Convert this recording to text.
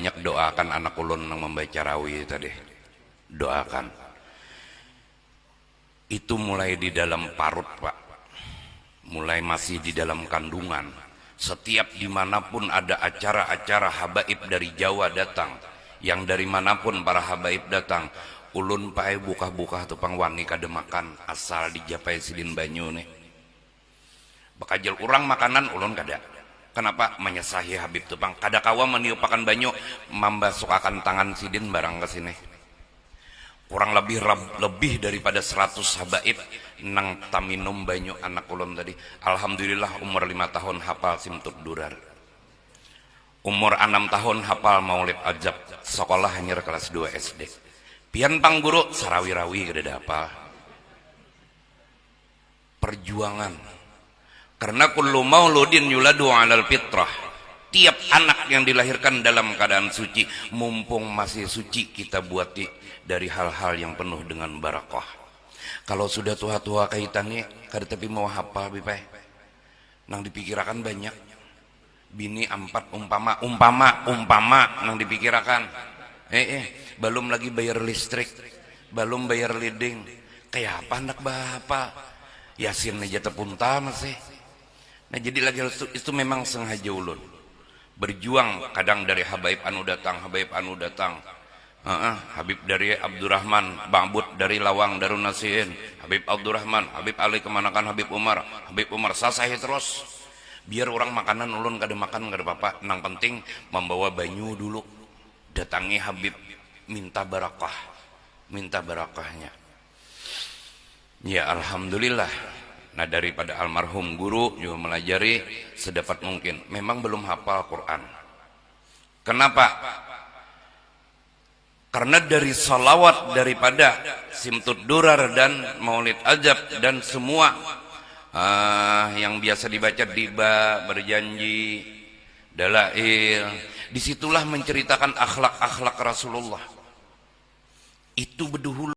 banyak doakan anak ulun yang membaca rawi tadi. Doakan. Itu mulai di dalam parut pak. Mulai masih di dalam kandungan. Setiap di mana pun ada acara-acara habaib dari Jawa datang yang dari mana pun para habaib datang ulun pae buka-buka tupang kada makan asal dijapai sidin banyu nih. Bakajal orang makanan ulun kada kenapa? Menyesahi Habib tupang. Kada kawa meniupakan banyu membasukakan tangan sidin barang ke sini. Kurang lebih lebih daripada 100 habaib nang taminum banyu anak ulun tadi. Alhamdulillah umur lima tahun hafal simtud durar. Umur enam tahun hafal maulid ajab sekolah hanya kelas 2 SD pian pang guru sarawi-rawi kada apa perjuangan karena kullu mauludin yuladu alal fitrah. Tiap anak yang dilahirkan dalam keadaan suci mumpung masih suci kita buati dari hal-hal yang penuh dengan barakah. Kalau sudah tua-tua kaitannya kada tapi mau hafal bipai nang dipikirakan banyak. Bini empat umpama umpama umpama nang dipikirakan. Eh eh belum lagi bayar listrik belum bayar leading. Kayak apa anak bapak? Yasin aja tepunta masih nah jadi lagi itu, memang sengaja ulun berjuang kadang dari Habaib anu datang Habaib anu datang Heeh, Habib dari Abdurrahman, Bambut dari Lawang Darun Nasihin, Habib Abdurrahman, Habib Ali kemanakan Habib Umar, Habib Umar sasahi terus. Biar orang makanan ulun kada makan kada apa-apa, nang penting membawa banyu dulu. Datangi Habib minta barakah, minta barakahnya. Ya alhamdulillah. Nah daripada almarhum guru juga melajari sedapat mungkin. Memang belum hafal Quran. Kenapa? Karena dari salawat daripada simtud durar dan maulid ajab dan semua ah, yang biasa dibaca diba, berjanji, dalail, di situlah menceritakan akhlak-akhlak Rasulullah. Itu bedahulu